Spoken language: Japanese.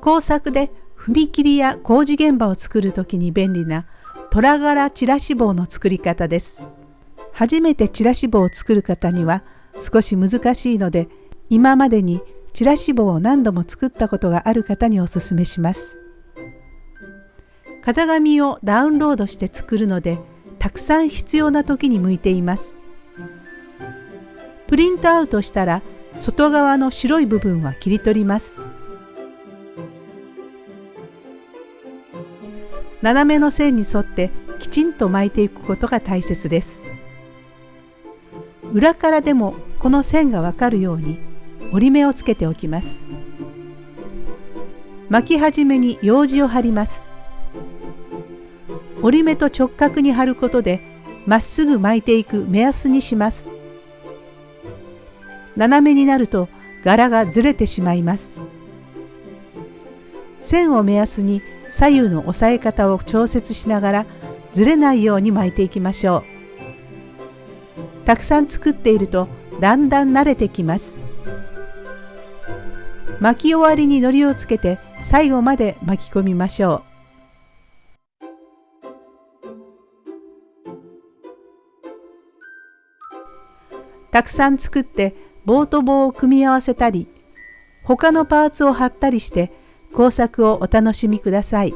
工作で踏切や工事現場を作る時に便利な虎柄チラシ棒の作り方です。初めてチラシ棒を作る方には少し難しいので今までにチラシ棒を何度も作ったことがある方におすすめします。型紙をダウンロードして作るのでたくさん必要な時に向いています。プリントアウトしたら外側の白い部分は切り取ります。斜めの線に沿ってきちんと巻いていくことが大切です。裏からでもこの線がわかるように折り目をつけておきます。巻き始めに用紙を貼ります。折り目と直角に貼ることでまっすぐ巻いていく目安にします。斜めになると柄がずれてしまいます。線を目安に左右の押さえ方を調節しながらずれないように巻いていきましょう。たくさん作っているとだんだん慣れてきます。巻き終わりに糊をつけて最後まで巻き込みましょう。たくさん作って棒と棒を組み合わせたり他のパーツを貼ったりして工作をお楽しみください。